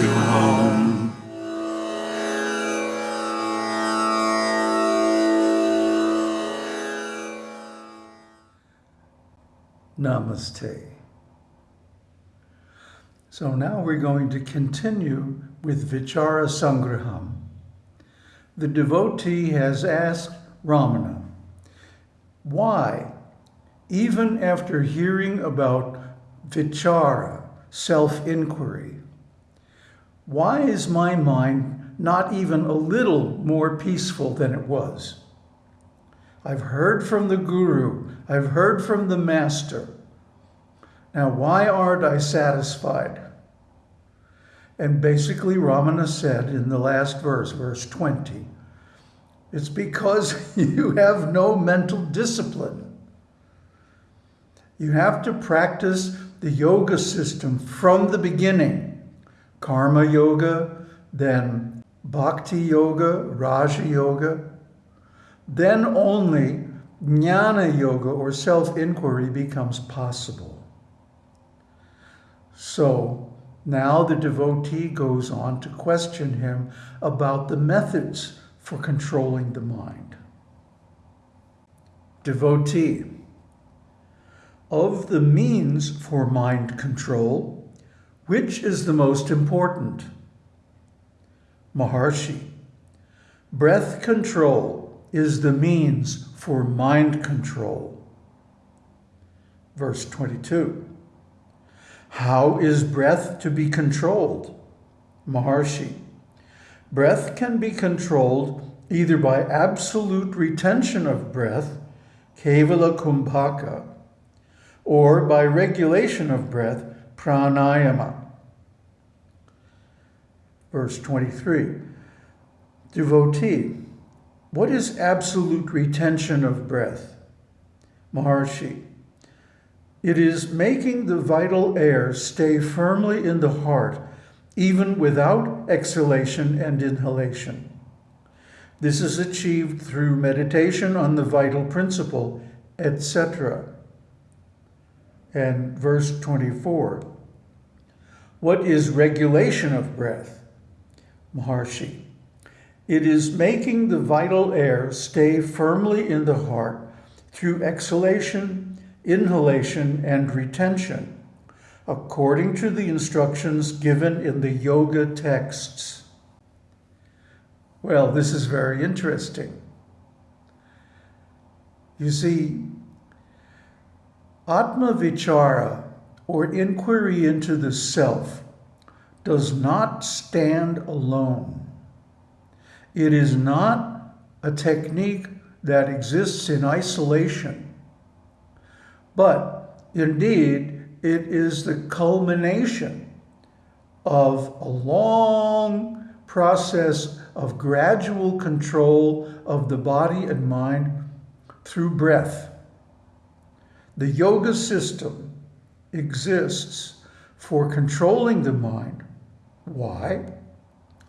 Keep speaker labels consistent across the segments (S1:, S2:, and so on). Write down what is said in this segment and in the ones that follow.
S1: to home.
S2: Namaste. So now we're going to continue with Vichara Sangraham. The devotee has asked Ramana, why, even after hearing about Vichara, self-inquiry, why is my mind not even a little more peaceful than it was? I've heard from the Guru, I've heard from the Master. Now, why aren't I satisfied? And basically, Ramana said in the last verse, verse 20, it's because you have no mental discipline. You have to practice the yoga system from the beginning. Karma yoga, then bhakti yoga, raja yoga, then only jnana yoga or self-inquiry becomes possible. So now the devotee goes on to question him about the methods for controlling the mind. Devotee, of the means for mind control, which is the most important? Maharshi, breath control is the means for mind control. Verse 22. How is breath to be controlled? Maharshi. Breath can be controlled either by absolute retention of breath, kevala kumbhaka, or by regulation of breath, pranayama. Verse 23. Devotee, what is absolute retention of breath? Maharshi. It is making the vital air stay firmly in the heart, even without exhalation and inhalation. This is achieved through meditation on the vital principle, etc. And verse 24. What is regulation of breath? Maharshi. It is making the vital air stay firmly in the heart through exhalation, inhalation, and retention, according to the instructions given in the yoga texts. Well, this is very interesting. You see, Atma Vichara, or inquiry into the self, does not stand alone. It is not a technique that exists in isolation, but indeed it is the culmination of a long process of gradual control of the body and mind through breath. The yoga system exists for controlling the mind. Why?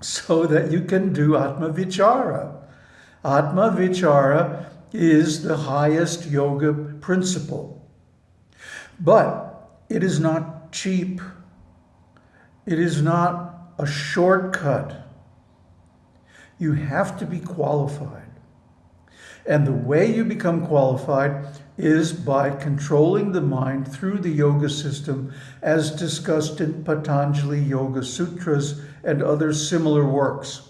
S2: so that you can do Atma Vichara. Atma Vichara is the highest yoga principle. But it is not cheap. It is not a shortcut. You have to be qualified. And the way you become qualified is by controlling the mind through the yoga system as discussed in Patanjali Yoga Sutras and other similar works.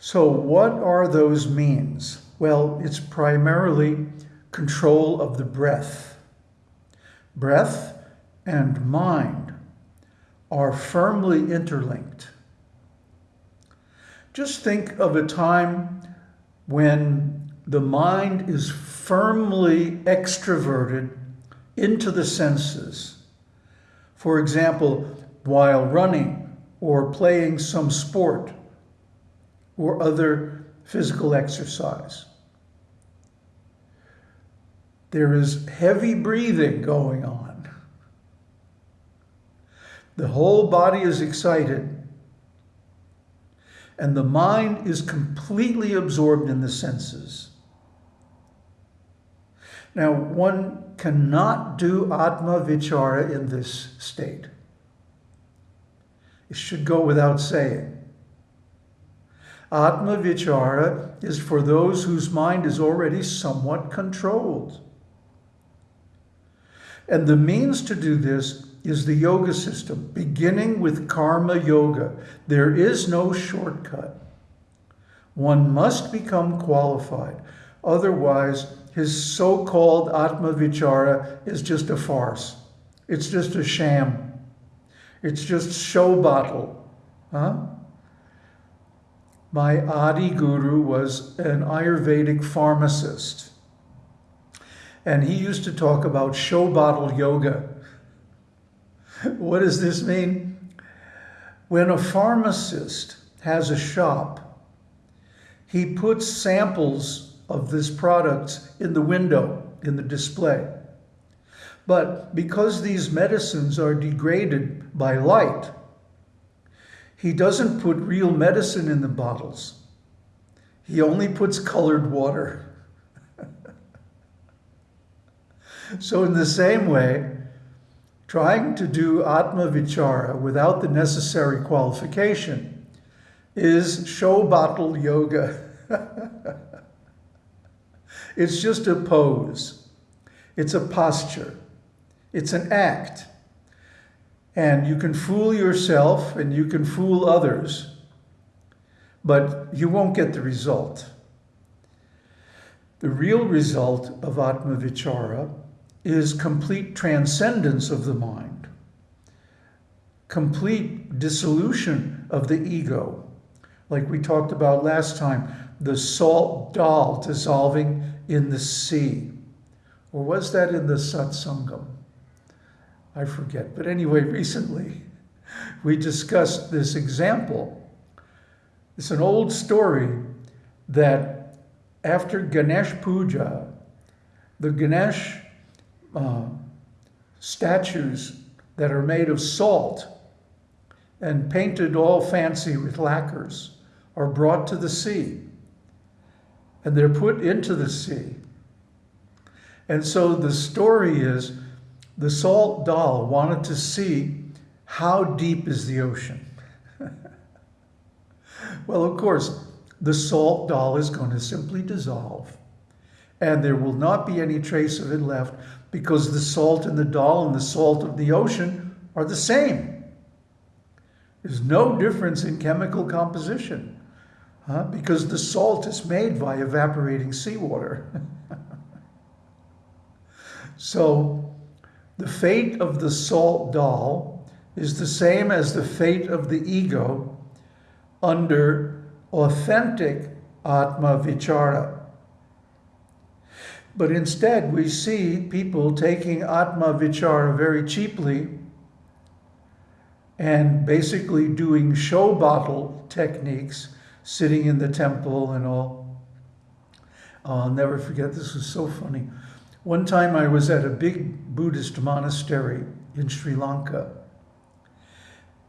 S2: So what are those means? Well, it's primarily control of the breath. Breath and mind are firmly interlinked. Just think of a time when the mind is firmly extroverted into the senses. For example, while running or playing some sport or other physical exercise. There is heavy breathing going on. The whole body is excited and the mind is completely absorbed in the senses. Now, one cannot do Atma Vichara in this state. It should go without saying. Atma Vichara is for those whose mind is already somewhat controlled. And the means to do this is the yoga system, beginning with karma yoga. There is no shortcut. One must become qualified. Otherwise, his so-called Atma Vichara is just a farce. It's just a sham. It's just show bottle. Huh? My Adi Guru was an Ayurvedic pharmacist. And he used to talk about show bottle yoga. what does this mean? When a pharmacist has a shop, he puts samples of this product in the window, in the display. But because these medicines are degraded by light, he doesn't put real medicine in the bottles. He only puts colored water. so in the same way, trying to do Atma Vichara without the necessary qualification is show bottle yoga. it's just a pose. It's a posture. It's an act. And you can fool yourself and you can fool others, but you won't get the result. The real result of Atma Vichara is complete transcendence of the mind, complete dissolution of the ego. Like we talked about last time, the salt doll dissolving in the sea. Or was that in the satsangam? I forget. But anyway, recently we discussed this example. It's an old story that after Ganesh Puja, the Ganesh uh, statues that are made of salt and painted all fancy with lacquers are brought to the sea and they're put into the sea. And so the story is the salt doll wanted to see how deep is the ocean. well, of course, the salt doll is going to simply dissolve and there will not be any trace of it left because the salt in the doll and the salt of the ocean are the same. There's no difference in chemical composition huh? because the salt is made by evaporating seawater. so the fate of the salt doll is the same as the fate of the ego under authentic Atma Vichara. But instead, we see people taking Atma Vichara very cheaply and basically doing show bottle techniques, sitting in the temple and all. Oh, I'll never forget, this was so funny. One time I was at a big Buddhist monastery in Sri Lanka.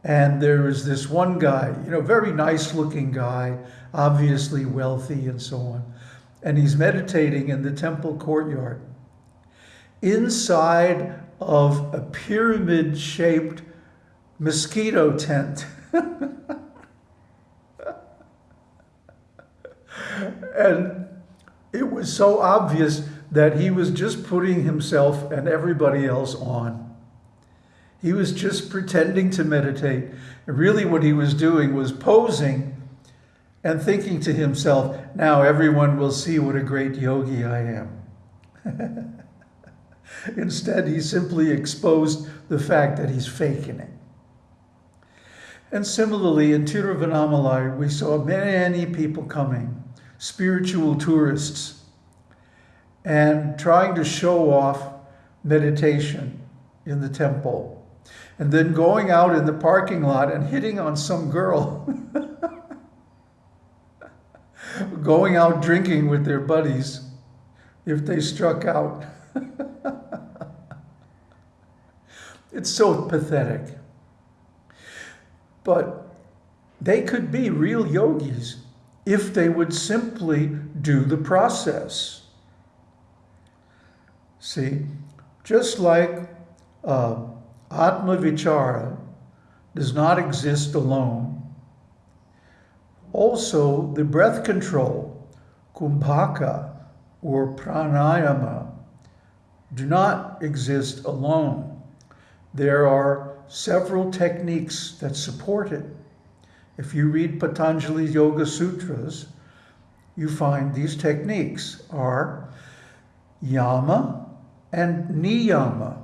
S2: And there was this one guy, you know, very nice looking guy, obviously wealthy and so on. And he's meditating in the temple courtyard. Inside of a pyramid shaped mosquito tent. and it was so obvious that he was just putting himself and everybody else on. He was just pretending to meditate. And really what he was doing was posing and thinking to himself, now everyone will see what a great yogi I am. Instead, he simply exposed the fact that he's faking it. And similarly, in Tiruvannamalai, we saw many people coming, spiritual tourists, and trying to show off meditation in the temple. And then going out in the parking lot and hitting on some girl. going out drinking with their buddies if they struck out. it's so pathetic. But they could be real yogis if they would simply do the process. See, just like uh, Atma Vichara does not exist alone. Also, the breath control, kumbhaka or pranayama, do not exist alone. There are several techniques that support it. If you read Patanjali's Yoga Sutras, you find these techniques are yama and niyama.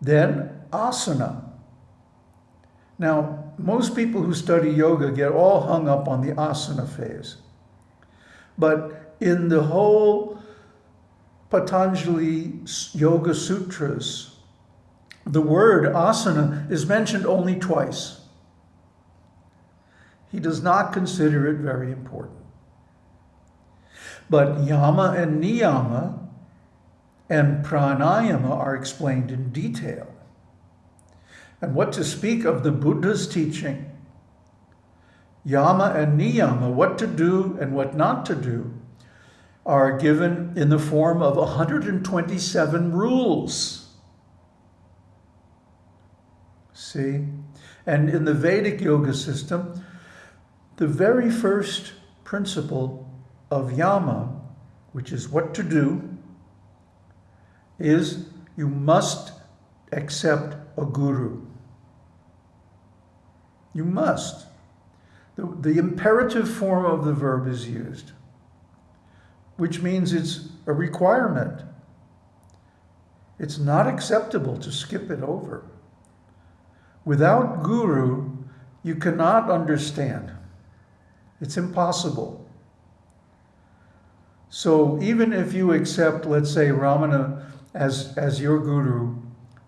S2: Then asana. Now, most people who study yoga get all hung up on the asana phase. But in the whole Patanjali Yoga Sutras, the word asana is mentioned only twice. He does not consider it very important. But yama and niyama and pranayama are explained in detail. And what to speak of the Buddha's teaching, yama and niyama, what to do and what not to do, are given in the form of 127 rules. See? And in the Vedic yoga system, the very first principle of yama, which is what to do, is you must accept a guru. You must. The, the imperative form of the verb is used, which means it's a requirement. It's not acceptable to skip it over. Without guru, you cannot understand. It's impossible. So even if you accept, let's say, Ramana as, as your guru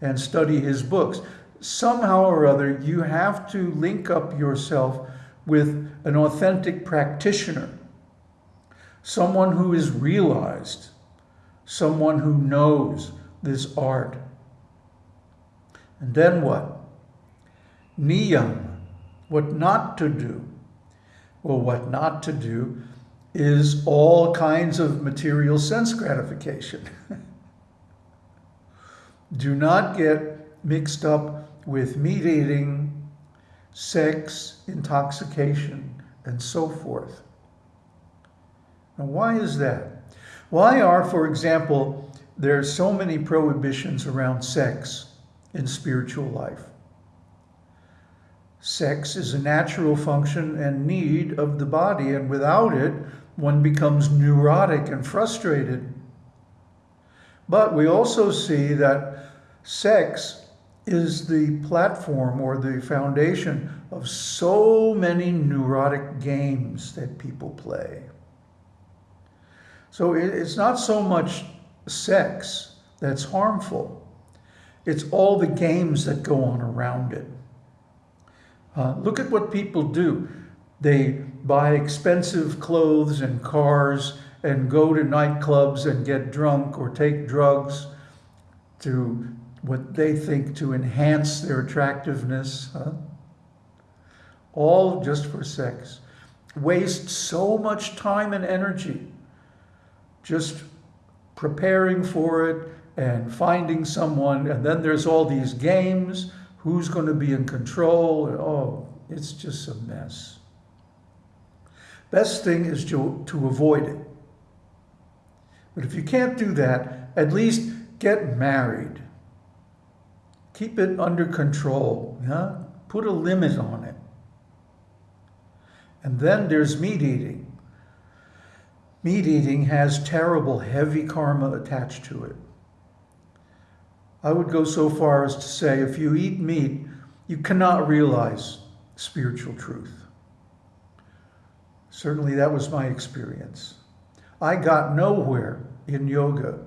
S2: and study his books, somehow or other you have to link up yourself with an authentic practitioner, someone who is realized, someone who knows this art. And then what? Niyam, what not to do. Well, what not to do is all kinds of material sense gratification. do not get mixed up with meat eating, sex, intoxication, and so forth. Now, why is that? Why are, for example, there are so many prohibitions around sex in spiritual life? Sex is a natural function and need of the body, and without it, one becomes neurotic and frustrated. But we also see that sex is the platform or the foundation of so many neurotic games that people play. So it's not so much sex that's harmful, it's all the games that go on around it. Uh, look at what people do. They buy expensive clothes and cars and go to nightclubs and get drunk or take drugs to what they think to enhance their attractiveness. Huh? All just for sex. Waste so much time and energy just preparing for it and finding someone. And then there's all these games who's going to be in control. Oh, it's just a mess. Best thing is to, to avoid it. But if you can't do that, at least get married. Keep it under control. Yeah? Put a limit on it. And then there's meat eating. Meat eating has terrible, heavy karma attached to it. I would go so far as to say if you eat meat, you cannot realize spiritual truth. Certainly, that was my experience. I got nowhere in yoga,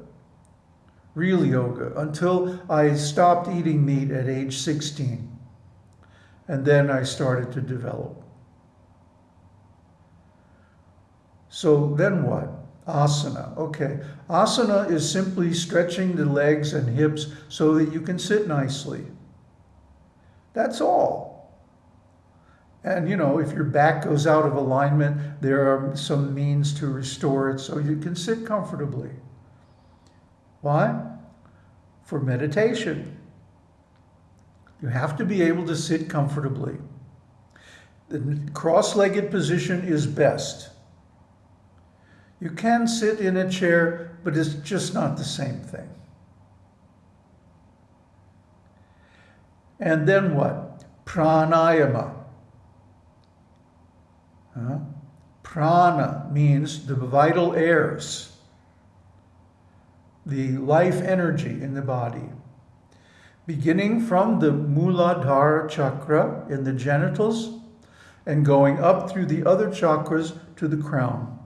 S2: real yoga, until I stopped eating meat at age 16. And then I started to develop. So then what? Asana. Okay. Asana is simply stretching the legs and hips so that you can sit nicely. That's all. And you know, if your back goes out of alignment, there are some means to restore it so you can sit comfortably. Why? For meditation. You have to be able to sit comfortably. The cross-legged position is best. You can sit in a chair, but it's just not the same thing. And then what? Pranayama. Huh? Prana means the vital airs, the life energy in the body. Beginning from the Muladhara chakra in the genitals and going up through the other chakras to the crown.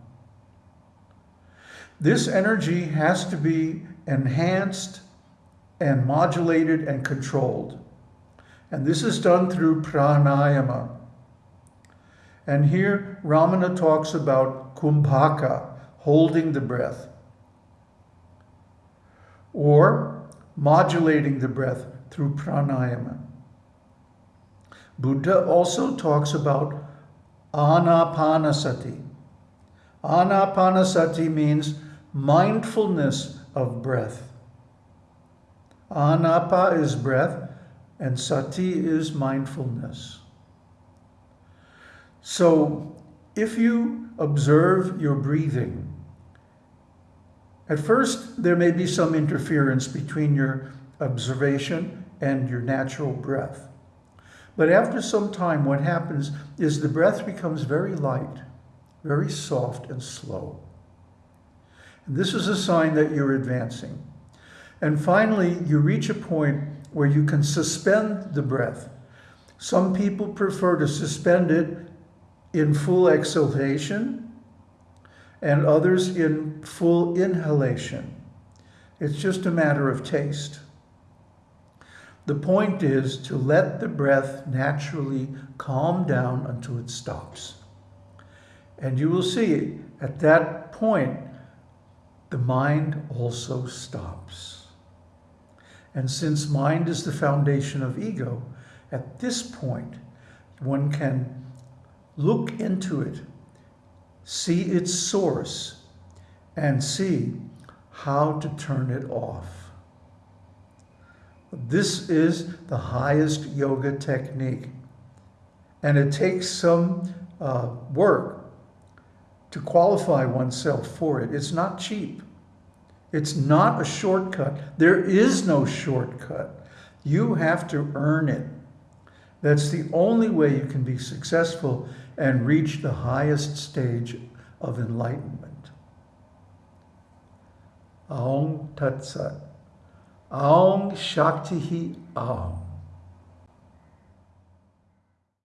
S2: This energy has to be enhanced and modulated and controlled. And this is done through pranayama. And here Ramana talks about kumbhaka, holding the breath, or modulating the breath through pranayama. Buddha also talks about anapanasati. Anapanasati means mindfulness of breath. Anapa is breath, and sati is mindfulness. So if you observe your breathing, at first there may be some interference between your observation and your natural breath. But after some time, what happens is the breath becomes very light, very soft and slow. And this is a sign that you're advancing. And finally, you reach a point where you can suspend the breath. Some people prefer to suspend it in full exhalation and others in full inhalation. It's just a matter of taste. The point is to let the breath naturally calm down until it stops. And you will see at that point, the mind also stops. And since mind is the foundation of ego, at this point, one can look into it, see its source, and see how to turn it off. This is the highest yoga technique. And it takes some uh, work to qualify oneself for it. It's not cheap. It's not a shortcut. There is no shortcut. You have to earn it. That's the only way you can be successful and reach the highest stage of enlightenment. Aum Tat Sat. Aum Shakti Aum.